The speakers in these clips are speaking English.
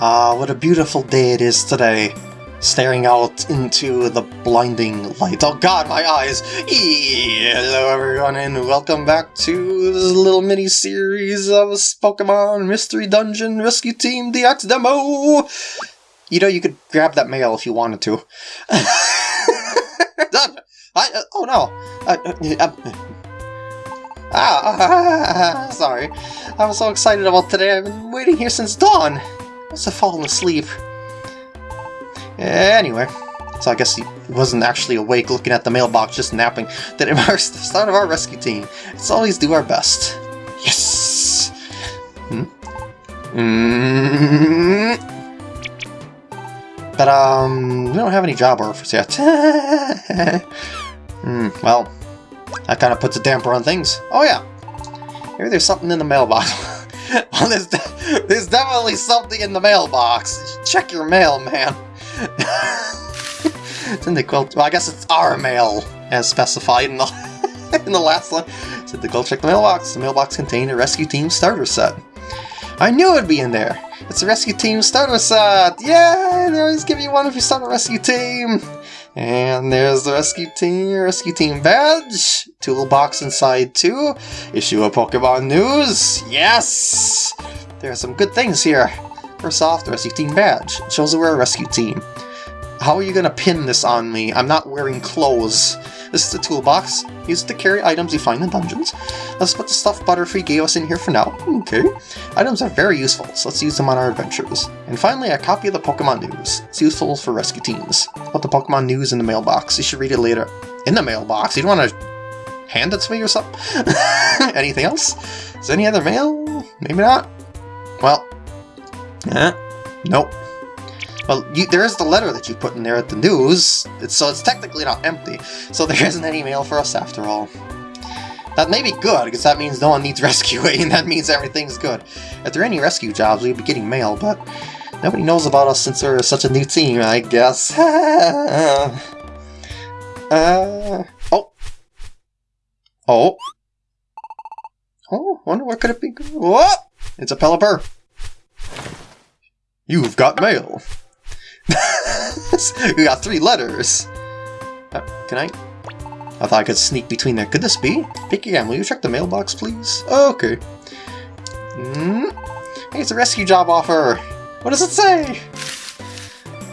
Ah, what a beautiful day it is today. Staring out into the blinding light. Oh god, my eyes! Hello everyone and welcome back to this little mini-series of Pokemon Mystery Dungeon Rescue Team DX demo! You know, you could grab that mail if you wanted to. Done! I, uh, oh no! Uh, uh, uh ah, sorry. I was so excited about today. I've been waiting here since dawn. Must have fallen asleep. Anyway, so I guess he wasn't actually awake looking at the mailbox, just napping. That marks the start of our rescue team. Let's always do our best. Yes! Hmm? Mm -hmm. But, um, we don't have any job offers yet. Hmm, well, that kind of puts a damper on things. Oh yeah, maybe there's something in the mailbox. well, there's, de there's definitely something in the mailbox. Check your mail, man. it's in the quilt. Well, I guess it's our mail, as specified in the in the last one. Said to go check the mailbox. The mailbox contained a rescue team starter set. I knew it'd be in there. It's a rescue team starter set. Yeah, they always give you one if you start a rescue team. And there's the rescue team, rescue team badge, toolbox inside too, issue of Pokemon news, yes! There are some good things here. First off, the rescue team badge. It shows that we're a rescue team. How are you gonna pin this on me? I'm not wearing clothes. This is the toolbox. Use it to carry items you find in dungeons. Let's put the stuffed Butterfree gave us in here for now. Okay. Items are very useful, so let's use them on our adventures. And finally, a copy of the Pokemon News. It's useful for rescue teams. Put the Pokemon News in the mailbox. You should read it later. In the mailbox? You don't want to hand it to me or something? Anything else? Is there any other mail? Maybe not? Well, eh, nope. Well, you, there is the letter that you put in there at the news, it's, so it's technically not empty, so there isn't any mail for us after all. That may be good, because that means no one needs rescuing, and that means everything's good. If there are any rescue jobs, we'd be getting mail, but nobody knows about us since we're such a new team, I guess. uh, oh. Oh. Oh, wonder what could it be? What? It's a Pelipper. You've got mail. we got three letters. Uh, can I? I thought I could sneak between there. Could this be? Vicky again, will you check the mailbox, please? Okay. Mm. Hey, it's a rescue job offer. What does it say?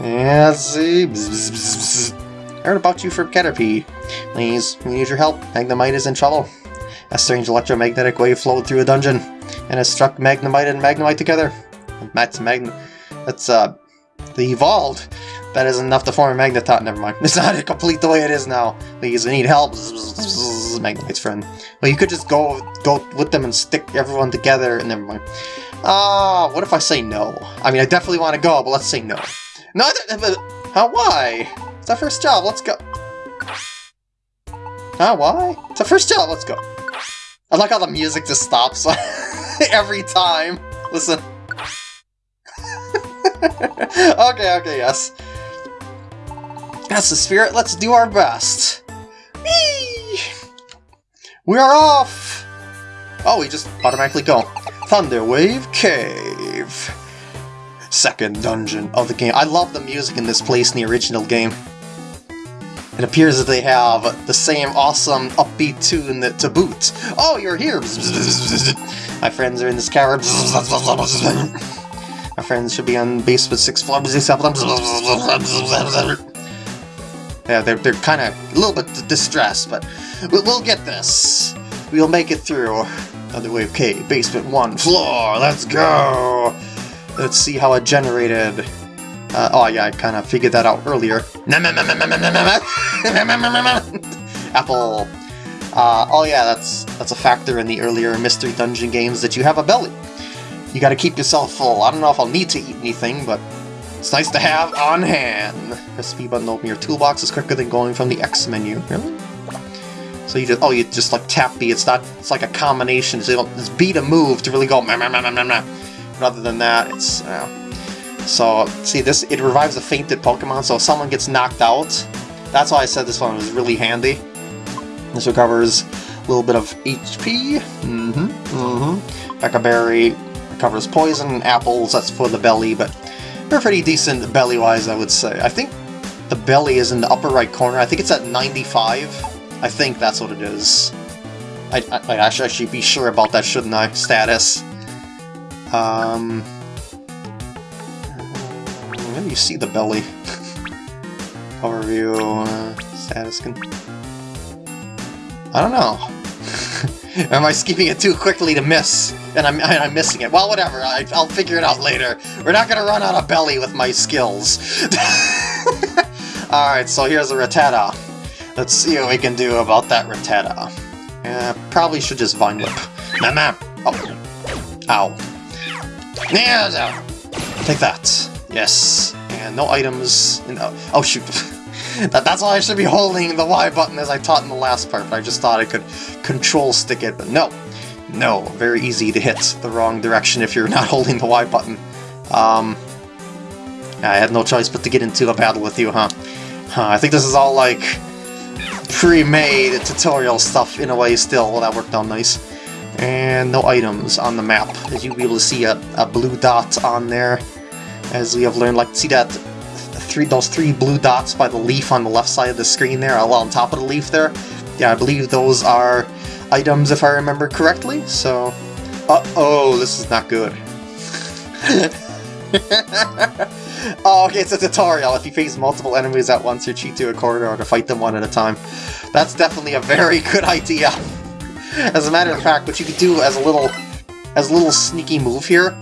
Yeah, let's see. Bzz, bzz, bzz, Heard about you from Caterpie. Please, we need your help. Magnemite is in trouble. A strange electromagnetic wave flowed through a dungeon, and has struck Magnemite and Magnemite together. Matt's Magn... That's, uh, the evolved. That is enough to form a Magneton. Never mind. It's not complete the way it is now. Please, I need help. Magnemite's friend. Well, you could just go go with them and stick everyone together. And never mind. Ah, uh, what if I say no? I mean, I definitely want to go, but let's say no. No, how? Why? It's our first job. Let's go. Huh? Why? It's our first job. Let's go. I like how the music just stops every time. Listen. okay, okay, yes. That's the spirit, let's do our best. Whee! We are off! Oh, we just automatically go. Thunderwave Cave. Second dungeon of the game. I love the music in this place in the original game. It appears that they have the same awesome upbeat tune to boot. Oh, you're here! My friends are in this cavern. My friends should be on base with six floors. Yeah, they're, they're kind of a little bit distressed, but we'll, we'll get this. We'll make it through. Thunderwave Cave, basement one floor, let's go! Let's see how it generated. Uh, oh yeah, I kind of figured that out earlier. Apple. Uh, oh yeah, that's that's a factor in the earlier Mystery Dungeon games that you have a belly. You gotta keep yourself full. I don't know if I'll need to eat anything, but it's nice to have on hand. Recipe button open your toolbox is quicker than going from the X menu. Really? So you just oh you just like tap B. It's not it's like a combination. So it's B to move to really go meh, meh, meh, meh, meh, Rather than that, it's uh, so see this it revives a fainted Pokemon. So if someone gets knocked out, that's why I said this one was really handy. This recovers a little bit of HP. Mm-hmm. Mm-hmm. Pecha Berry recovers poison, apples, that's for the belly, but they're pretty decent belly-wise, I would say. I think the belly is in the upper right corner. I think it's at 95. I think that's what it is. I, I, I should actually be sure about that, shouldn't I? Status. Um, let me see the belly. Overview, uh, status can... I don't know. Am I skipping it too quickly to miss? And I'm, and I'm missing it. Well, whatever. I, will figure it out later. We're not going to run out of belly with my skills. Alright, so here's a Rattata. Let's see what we can do about that Rattata. Uh, probably should just Vine Whip. Nah. Oh. Ow. Yeah, Take that. Yes. And no items. In, oh, oh, shoot. that, that's why I should be holding the Y button as I taught in the last part, but I just thought I could control stick it, but no. No, very easy to hit the wrong direction if you're not holding the Y button. Um, I had no choice but to get into a battle with you, huh? huh I think this is all like pre-made tutorial stuff in a way still. Well, that worked out nice. And no items on the map. As you'll be able to see a, a blue dot on there. As we have learned, like, see that three those three blue dots by the leaf on the left side of the screen there, well, on top of the leaf there? Yeah, I believe those are items if I remember correctly, so... Uh-oh, this is not good. oh, okay, it's a tutorial. If you face multiple enemies at once, you cheat to a corridor to fight them one at a time. That's definitely a very good idea. As a matter of fact, what you could do as a little as a little sneaky move here,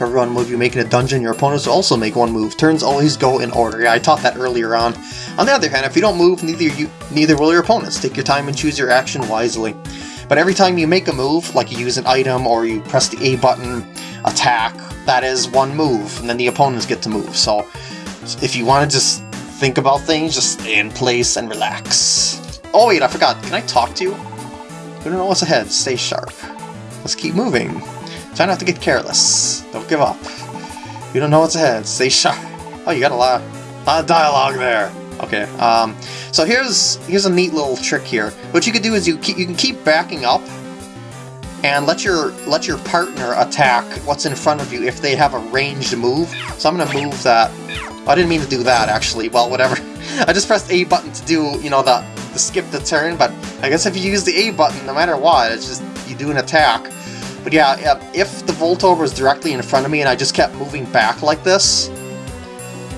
every one move you make in a dungeon, your opponents will also make one move. Turns always go in order. Yeah, I taught that earlier on. On the other hand, if you don't move, neither you neither will your opponents. Take your time and choose your action wisely. But every time you make a move, like you use an item or you press the A button, attack, that is one move, and then the opponents get to move. So if you want to just think about things, just stay in place and relax. Oh wait, I forgot. Can I talk to you? You don't know what's ahead. Stay sharp. Let's keep moving. Try not to get careless. Don't give up. You don't know what's ahead. Stay sharp. Oh, you got a lot, a lot of dialogue there. Okay. Um. So here's here's a neat little trick here. What you can do is you keep, you can keep backing up and let your let your partner attack what's in front of you if they have a ranged move. So I'm gonna move that. I didn't mean to do that actually. Well, whatever. I just pressed A button to do you know the, the skip the turn, but I guess if you use the A button, no matter what, it's just you do an attack. But yeah, if the Voltorb was directly in front of me and I just kept moving back like this,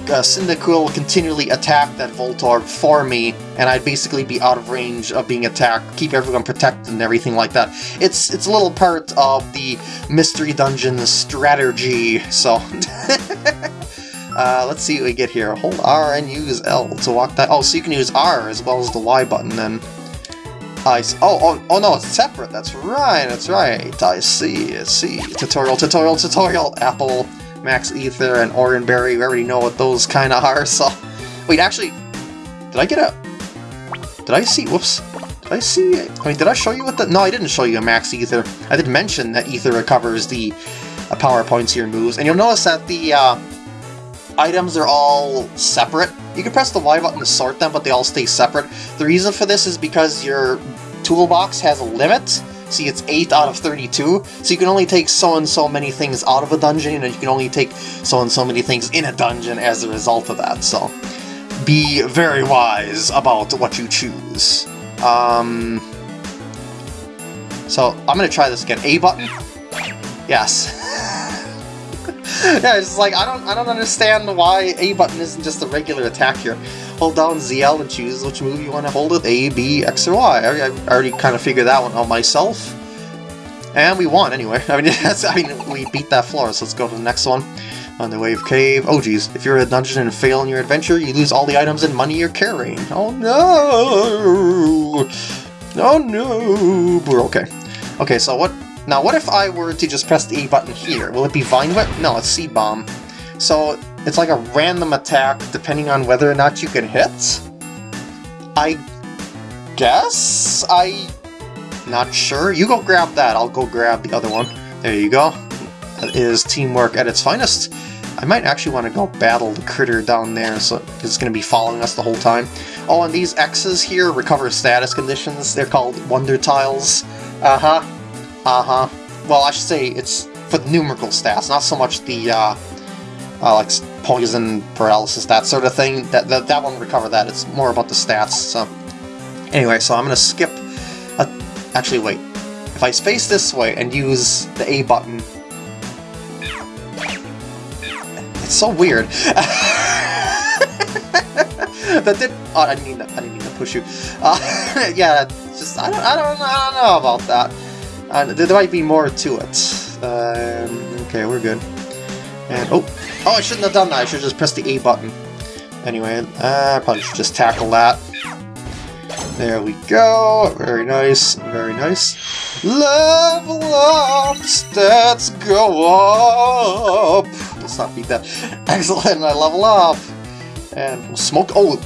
uh, Cyndaquil will continually attack that Voltorb for me, and I'd basically be out of range of being attacked, keep everyone protected and everything like that. It's it's a little part of the Mystery Dungeon strategy, so... uh, let's see what we get here. Hold R and use L to walk that... Oh, so you can use R as well as the Y button then. I see. Oh, oh, oh no, it's separate. That's right, that's right. I see, I see. Tutorial, tutorial, tutorial. Apple Max Ether and Oran Berry, we already know what those kind of are, so... Wait, actually, did I get a... Did I see... Whoops. Did I see... I mean, did I show you what the... No, I didn't show you a Max Ether. I did mention that Ether recovers the uh, power points your moves, and you'll notice that the uh, items are all separate. You can press the Y button to sort them, but they all stay separate. The reason for this is because your toolbox has a limit, See, it's 8 out of 32, so you can only take so and so many things out of a dungeon, and you can only take so and so many things in a dungeon as a result of that, so be very wise about what you choose. Um, so, I'm gonna try this again. A button? Yes. yeah, it's like, I don't, I don't understand why A button isn't just a regular attack here hold down ZL and choose which move you want to hold with, A, B, X, or Y. I, I already kind of figured that one out myself. And we won, anyway. I mean, I mean, we beat that floor, so let's go to the next one. Thunderwave Cave. Oh geez, if you're a dungeon and fail in your adventure, you lose all the items and money you're carrying. Oh no! Oh no! We're okay. Okay, so what... Now, what if I were to just press the A button here? Will it be Vine Whip? No, it's Seed Bomb. So, it's like a random attack depending on whether or not you can hit? I guess? I... Not sure. You go grab that, I'll go grab the other one. There you go. That is teamwork at its finest. I might actually want to go battle the critter down there, so it's going to be following us the whole time. Oh, and these X's here recover status conditions. They're called Wonder Tiles. Uh-huh. Uh-huh. Well, I should say it's for the numerical stats, not so much the uh, uh, like poison, paralysis, that sort of thing. That, that that won't recover that. It's more about the stats. So anyway, so I'm gonna skip. A, actually, wait. If I space this way and use the A button, it's so weird. that did. Oh, I didn't mean to, I didn't mean to push you. Uh, yeah, just I don't, I don't, I don't know about that. Uh, there might be more to it. Um, okay, we're good. And oh, oh, I shouldn't have done that. I should just press the A button. Anyway, uh, I probably should just tackle that. There we go. Very nice. Very nice. Level up. Stats go up. Let's not beat that. Excellent. I level up. And we'll smoke. Oh,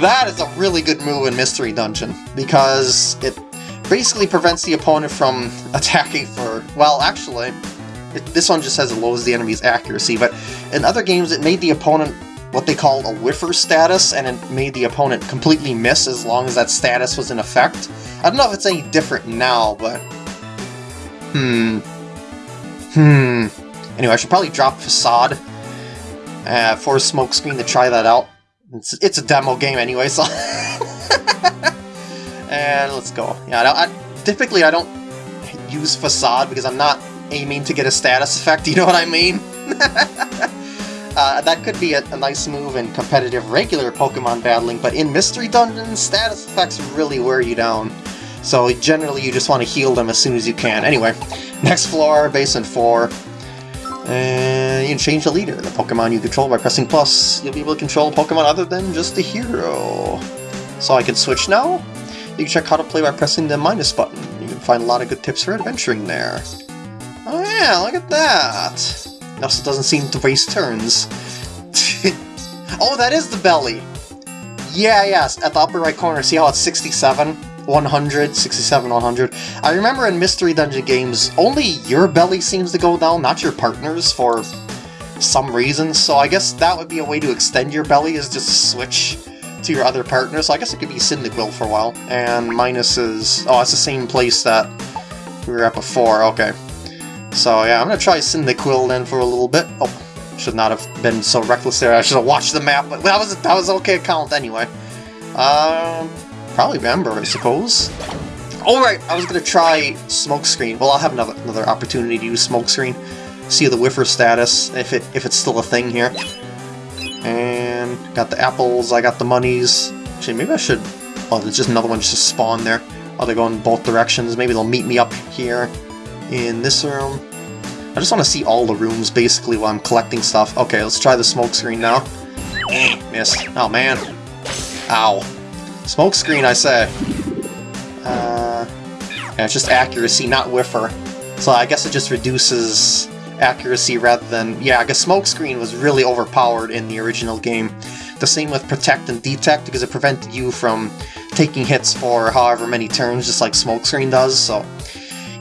that is a really good move in Mystery Dungeon because it basically prevents the opponent from attacking for, well, actually, it, this one just says it lowers the enemy's accuracy, but in other games it made the opponent what they call a whiffer status, and it made the opponent completely miss as long as that status was in effect. I don't know if it's any different now, but... Hmm... Hmm... Anyway, I should probably drop Facade uh, for a smokescreen to try that out. It's, it's a demo game anyway, so... and let's go. Yeah, I, I, typically I don't use Facade because I'm not aiming to get a status effect, you know what I mean? uh, that could be a, a, nice move in competitive regular Pokemon battling, but in Mystery Dungeons, status effects really wear you down. So generally you just want to heal them as soon as you can. Anyway, next floor, Basin 4. And you can change the leader. The Pokemon you control by pressing plus, you'll be able to control a Pokemon other than just the hero. So I can switch now? You can check how to play by pressing the minus button. You can find a lot of good tips for adventuring there. Oh yeah, look at that! It also doesn't seem to waste turns. oh, that is the belly! Yeah, yes, at the upper right corner, see how it's 67? 100, 67, 100. I remember in Mystery Dungeon games, only your belly seems to go down, not your partner's, for some reason, so I guess that would be a way to extend your belly, is just switch to your other partner, so I guess it could be Cyndaquil for a while. And minus is... oh, it's the same place that we were at before, okay. So yeah, I'm gonna try Cyndaquil then for a little bit. Oh, should not have been so reckless there, I should have watched the map, but that was, that was okay count anyway. Um... Probably Ember, I suppose. Alright, I was gonna try Smokescreen. Well, I'll have another, another opportunity to use Smokescreen. See the whiffer status, if it if it's still a thing here. And got the apples, I got the monies. Actually, maybe I should... Oh, there's just another one just to spawn there. Oh, they're going both directions. Maybe they'll meet me up here in this room. I just want to see all the rooms, basically, while I'm collecting stuff. Okay, let's try the smokescreen now. Missed. Oh, man. Ow. Smokescreen, I say. Uh, yeah, it's just accuracy, not whiffer. So I guess it just reduces accuracy rather than... Yeah, I guess Smokescreen was really overpowered in the original game. The same with Protect and Detect, because it prevented you from taking hits for however many turns, just like Smokescreen does, so...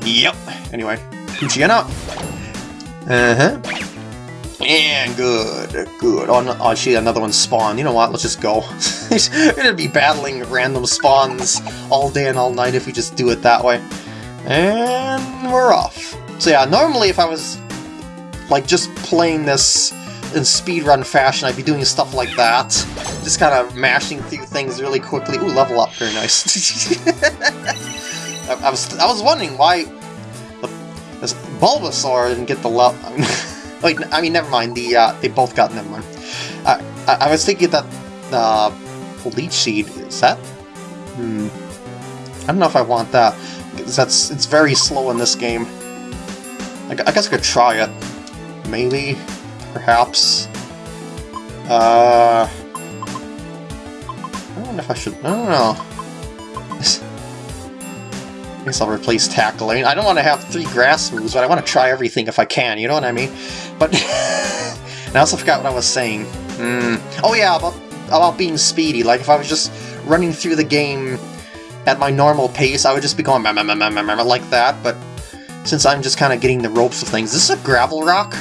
Yep. Anyway, Poochie out. Uh-huh. And good, good. Oh, oh, shit, another one spawned. You know what, let's just go. We're gonna be battling random spawns all day and all night if we just do it that way. And we're off. So yeah, normally if I was, like, just playing this in speedrun fashion, I'd be doing stuff like that. Just kind of mashing through things really quickly. Ooh, level up, very nice. I, I, was I was wondering why the, this Bulbasaur didn't get the level... Wait, I mean, never mind. The uh, they both got mind. Uh, I, I was thinking that the uh, leech seed is that. Hmm. I don't know if I want that. That's it's very slow in this game. I, I guess I could try it. Maybe, perhaps. Uh. I don't know if I should. I don't know. I guess I'll replace tackling. I don't want to have three grass moves, but I want to try everything if I can, you know what I mean? But I also forgot what I was saying. Mm. Oh yeah, about, about being speedy. Like if I was just running through the game at my normal pace, I would just be going like that, but since I'm just kind of getting the ropes of things. This is a gravel rock?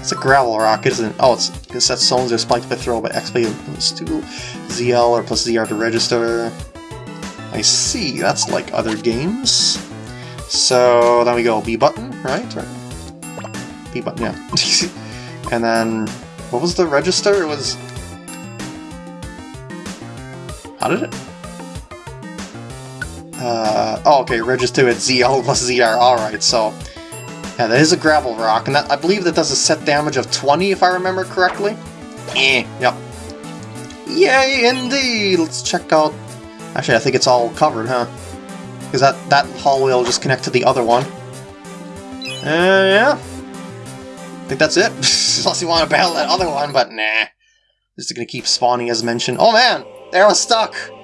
It's a gravel rock, isn't it? Oh, it's because that stones are spiked by throw by XP plus 2 ZL or plus ZR to register. I see, that's like other games. So then we go B button. right? Right. B button, yeah. and then, what was the register? It was... How did it? Uh, oh, okay, register at ZL plus ZR, alright, so... Yeah, that is a gravel rock, and that, I believe that does a set damage of 20, if I remember correctly. Eh, yep. Yay, indeed! Let's check out... Actually, I think it's all covered, huh? Because that, that hallway will just connect to the other one. Uh, yeah. I think that's it. Unless you want to battle that other one, but nah. Just gonna keep spawning as mentioned. Oh man! Arrow's stuck!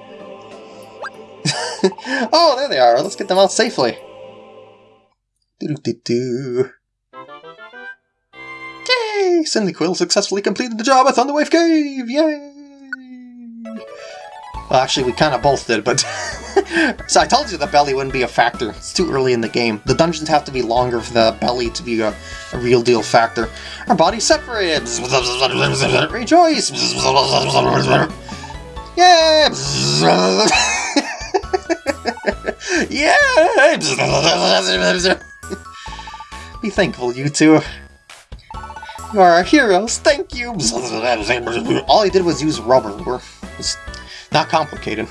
oh, there they are. Let's get them out safely. Yay! Cyndaquil successfully completed the job at Thunderwave Cave! Yay! Well, actually, we kind of both did, but... so I told you the belly wouldn't be a factor. It's too early in the game. The dungeons have to be longer for the belly to be a, a real deal factor. Our bodies separated! Rejoice! Yeah! yeah! Be thankful, you two. You are our heroes, thank you! All he did was use rubber. It's not complicated.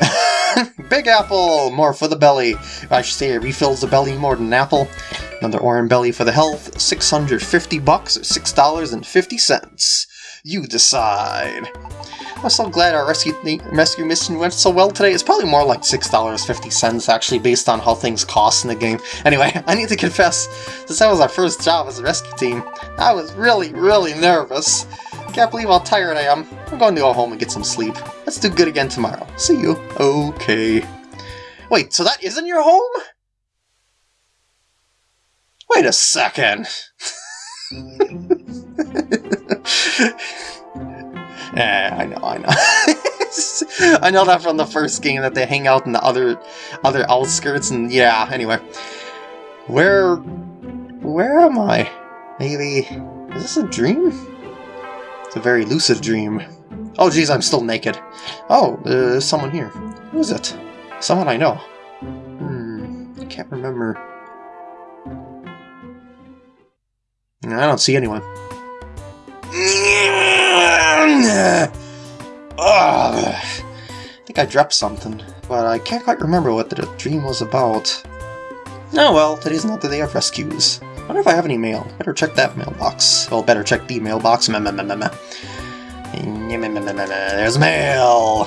Big Apple! More for the belly. I should say it refills the belly more than an apple. Another orange Belly for the health. 650 bucks or $6.50. You decide. I'm so glad our rescue, rescue mission went so well today. It's probably more like $6.50 actually, based on how things cost in the game. Anyway, I need to confess, since that was our first job as a rescue team, I was really, really nervous. Can't believe how tired I am. I'm going to go home and get some sleep. Let's do good again tomorrow. See you. Okay. Wait, so that isn't your home? Wait a second. Yeah, I know, I know. I know that from the first game that they hang out in the other other outskirts and yeah, anyway. Where where am I? Maybe is this a dream? It's a very lucid dream. Oh geez, I'm still naked. Oh, uh, there's someone here. Who is it? Someone I know. Hmm, I can't remember. I don't see anyone. Oh, I think I dropped something, but I can't quite remember what the dream was about. Oh well, today's not the day of rescues. I wonder if I have any mail. Better check that mailbox. Well, better check the mailbox. There's mail!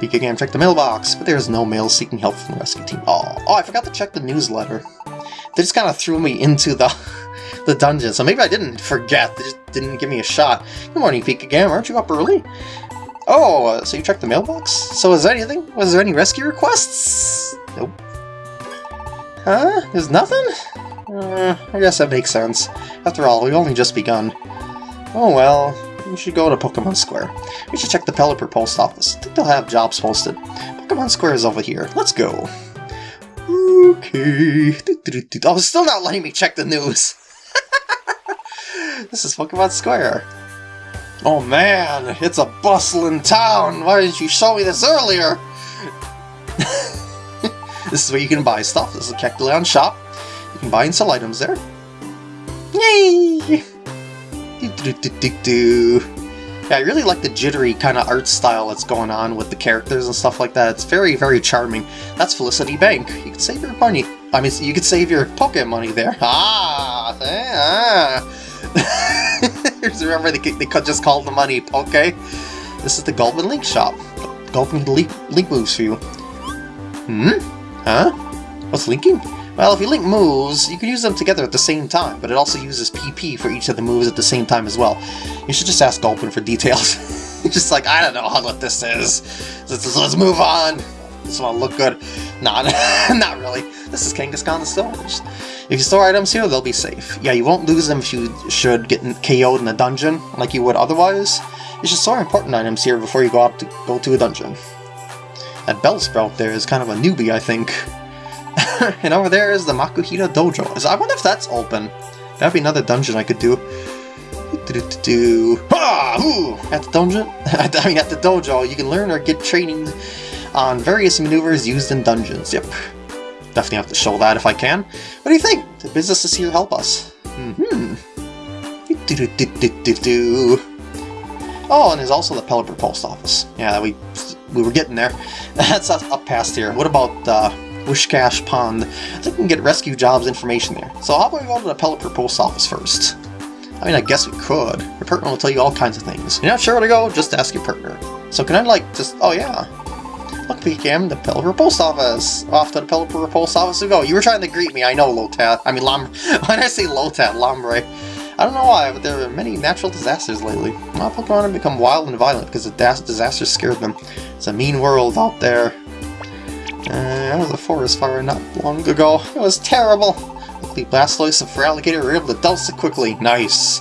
Peek again, check the mailbox, but there's no mail seeking help from the rescue team. Oh, oh I forgot to check the newsletter. They just kind of threw me into the the dungeon, so maybe I didn't forget. They just didn't give me a shot. Good morning, Pika Gam. Aren't you up early? Oh, uh, so you checked the mailbox? So is there anything? Was there any rescue requests? Nope. Huh? There's nothing? Uh, I guess that makes sense. After all, we've only just begun. Oh well, we should go to Pokemon Square. We should check the Pelipper post office. I think they'll have jobs posted. Pokemon Square is over here. Let's go. Okay. Oh, still not letting me check the news. this is Pokemon Square. Oh man, it's a bustling town! Why didn't you show me this earlier? this is where you can buy stuff. This is a Kecleon shop. You can buy and sell items there. Yay! Yeah, I really like the jittery kind of art style that's going on with the characters and stuff like that. It's very, very charming. That's Felicity Bank. You can save your money. I mean, you could save your Pokemon money there. Ah! Ah. Remember, they, they just called the money Okay. This is the Gulpin Link shop. Gulpin Link, link moves for you. Hmm? Huh? What's linking? Well, if you link moves, you can use them together at the same time, but it also uses PP for each of the moves at the same time as well. You should just ask Gulpin for details. just like, I don't know what this is. Let's, let's move on. This one look good. Nah, not really. This is Kangaskhan the Storage. If you store items here, they'll be safe. Yeah, you won't lose them if you should get KO'd in a dungeon, like you would otherwise. You should store important items here before you go out to go to a dungeon. That Bell Bellsprout there is kind of a newbie, I think. and over there is the Makuhita Dojo. I wonder if that's open. That'd be another dungeon I could do. Do, do, do, ah, ooh, At the dungeon, I mean at the dojo, you can learn or get training on various maneuvers used in dungeons. Yep. definitely have to show that if I can. What do you think? The businesses here help us. Mm-hmm. Oh, and there's also the Pelipper Post Office. Yeah, we we were getting there. That's up past here. What about uh, Whiscash Pond? I think we can get rescue jobs information there. So how about we go to the Pelipper Post Office first? I mean, I guess we could. Your partner will tell you all kinds of things. You're not sure where to go? Just ask your partner. So can I, like, just... Oh, yeah. Look, PKM, the Pelipper Post Office. Off to the Pelipper Post Office we go. You were trying to greet me, I know, Lotad. I mean, Lombre. When I say Lotad, Lombre. I don't know why, but there are many natural disasters lately. My Pokemon have become wild and violent because the disasters scared them. It's a mean world out there. Uh, was a forest fire not long ago. It was terrible. Luckily, Blastoise and Feraligatr were able to douse it quickly. Nice.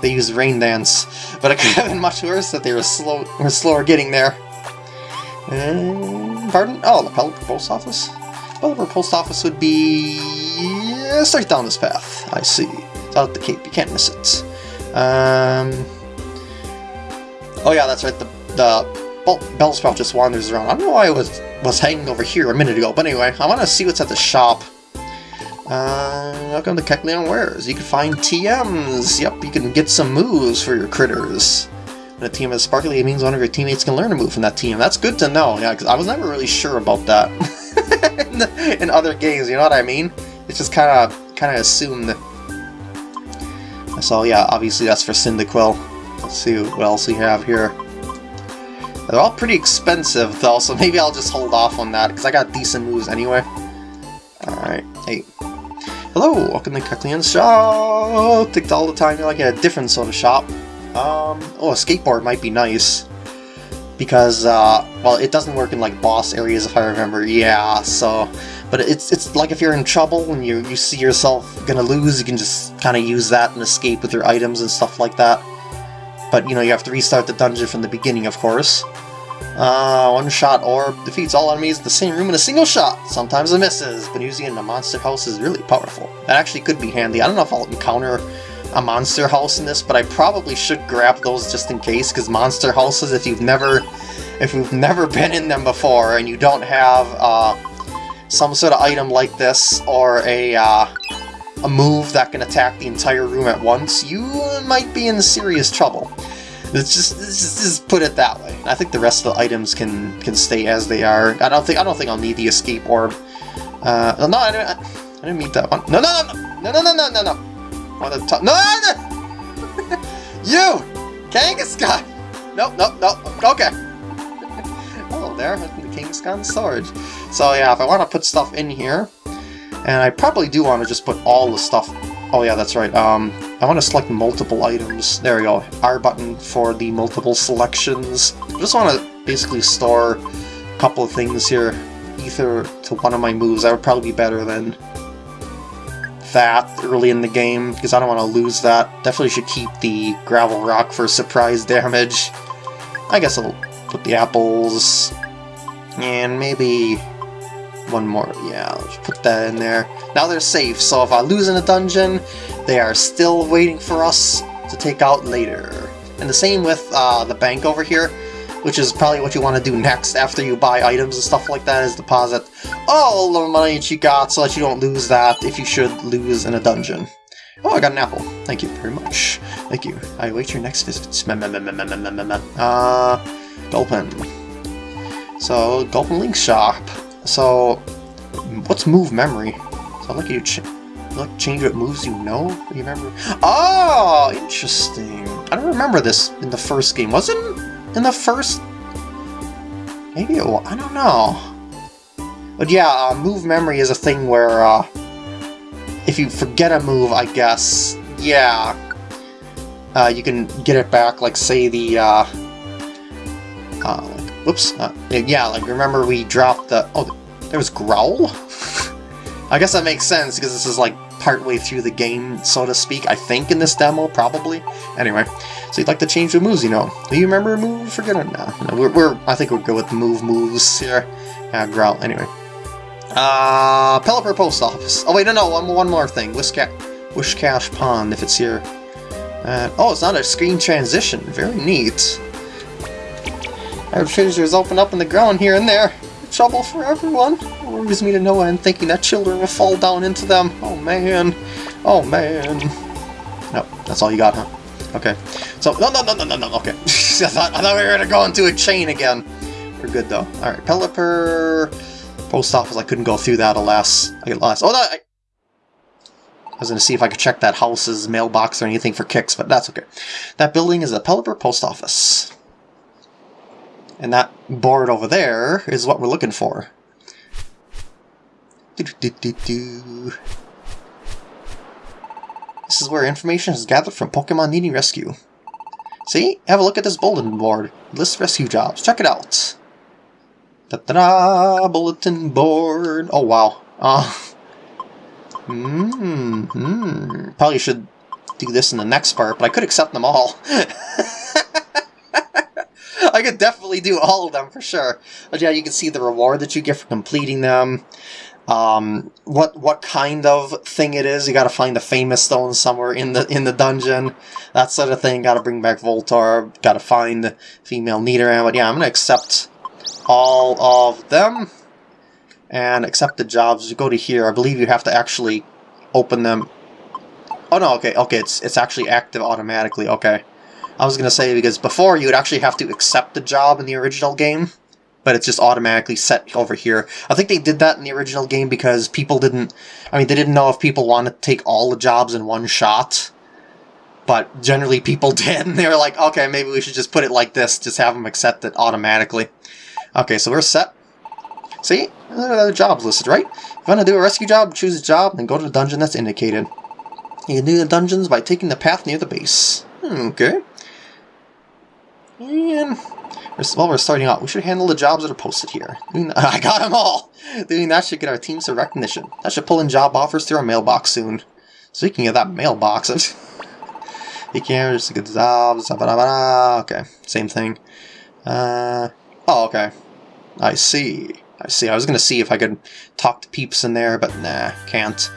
They used Rain Dance, but it could have been much worse if they were slow were slower getting there. Uh, pardon? Oh, the Pelipper Post Office? Pelipper Post Office would be... straight down this path. I see. It's out at the Cape. You can't miss it. Um... Oh yeah, that's right. The, the Bellsprout just wanders around. I don't know why I was, was hanging over here a minute ago, but anyway, I want to see what's at the shop. Uh, welcome to Kecleon Wares. You can find TMs. Yep, you can get some moves for your critters. A team is sparkly, it means one of your teammates can learn a move from that team. That's good to know, yeah, because I was never really sure about that in, in, other games, you know what I mean? It's just kind of kind of assumed. So yeah, obviously that's for Cyndaquil. Let's see what else we have here. They're all pretty expensive though, so maybe I'll just hold off on that, because I got decent moves anyway. Alright, hey. Hello, welcome to Kecleon's shop! Take all the time you're like a different sort of shop. Um, oh, a skateboard might be nice. Because, uh, well, it doesn't work in, like, boss areas if I remember, yeah, so... But it's it's like if you're in trouble and you, you see yourself gonna lose, you can just kind of use that and escape with your items and stuff like that. But, you know, you have to restart the dungeon from the beginning, of course. Uh, one shot orb defeats all enemies in the same room in a single shot. Sometimes it misses, but using it in monster house is really powerful. That actually could be handy. I don't know if I'll encounter a Monster House in this, but I probably should grab those just in case, because Monster Houses, if you've never if you've never been in them before and you don't have uh, some sort of item like this or a, uh, a move that can attack the entire room at once, you might be in serious trouble. Let's just, just, just put it that way. I think the rest of the items can can stay as they are. I don't think I don't think I'll need the escape orb. Uh, no, I didn't, I didn't need that one. No, no, no, no, no, no, no, no. no. On the top. No, no, you, Kangaskhan. Nope, nope, nope. Okay. oh, there, the Kangaskhan storage. So yeah, if I want to put stuff in here, and I probably do want to just put all the stuff... Oh yeah, that's right. Um, I want to select multiple items. There we go. R button for the multiple selections. I just want to basically store a couple of things here. Ether to one of my moves. That would probably be better than that early in the game, because I don't want to lose that. Definitely should keep the Gravel Rock for surprise damage. I guess I'll put the apples, and maybe one more. Yeah, let's put that in there. Now they're safe, so if I lose in a dungeon, they are still waiting for us to take out later. And the same with uh, the bank over here, which is probably what you want to do next after you buy items and stuff like that, is deposit all the money that you got so that you don't lose that if you should lose in a dungeon. Oh, I got an apple. Thank you very much. Thank you. I await your next visit. Uh, Gulpin. So, Gulpin Link Shop. So, what's move memory? So I'll let you ch like change what moves you know? You remember? Oh, interesting. I don't remember this in the first game. Was it in the first? Maybe it. I don't know. But yeah, uh, move memory is a thing where uh, if you forget a move, I guess, yeah, uh, you can get it back. Like say the uh, uh, Whoops. Uh, yeah, like, remember we dropped the... Oh, there was Growl? I guess that makes sense, because this is, like, partway through the game, so to speak, I think, in this demo, probably. Anyway, so you'd like to change the moves, you know. Do you remember a move? Forget it now. No, we're, we're, I think we'll go with move moves here. Yeah, Growl, anyway. Uh, Pelipper Post Office. Oh, wait, no, no, one, one more thing. Whisca Whiscash Pond, if it's here. Uh, oh, it's not a screen transition. Very neat. Treasures open up in the ground here and there. Trouble for everyone. Worries me to no end thinking that children will fall down into them. Oh man. Oh man. No, that's all you got, huh? Okay. So, no, no, no, no, no, no, okay. I, thought, I thought we were to go into a chain again. We're good, though. Alright, Pelipper... Post office, I couldn't go through that, alas. I get lost. Oh, no, I, I was to see if I could check that house's mailbox or anything for kicks, but that's okay. That building is the Pelipper Post Office. And that board over there is what we're looking for. Do -do -do this is where information is gathered from Pokemon needing rescue. See? Have a look at this bulletin board. List rescue jobs. Check it out. Da da da! Bulletin board. Oh wow. Uh, hmm. Hmm. Probably should do this in the next part, but I could accept them all. I could definitely do all of them for sure. But yeah, you can see the reward that you get for completing them um, what what kind of thing it is. You got to find the famous stone somewhere in the in the dungeon, that sort of thing. Got to bring back Voltorb. Got to find the female Nidoran. But yeah, I'm gonna accept all of them and accept the jobs. You go to here. I believe you have to actually open them. Oh no, okay, okay, it's it's actually active automatically. Okay, I was gonna say because before you would actually have to accept the job in the original game but it's just automatically set over here. I think they did that in the original game because people didn't, I mean, they didn't know if people wanted to take all the jobs in one shot, but generally people did, and they were like, okay, maybe we should just put it like this, just have them accept it automatically. Okay, so we're set. See? The jobs listed, right? If you want to do a rescue job, choose a job, then go to the dungeon that's indicated. You can do the dungeons by taking the path near the base. Hmm, okay. And while we're starting out, we should handle the jobs that are posted here. I got them all! Doing that should get our team some recognition. That should pull in job offers through our mailbox soon. Speaking of that mailbox, you can just get jobs, okay, same thing. Uh, oh, okay. I see. I see. I was gonna see if I could talk to peeps in there, but nah, can't.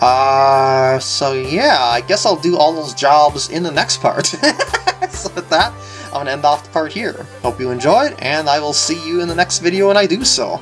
Uh, so yeah, I guess I'll do all those jobs in the next part. so with that, I'm going to end off the part here. Hope you enjoyed, and I will see you in the next video when I do so.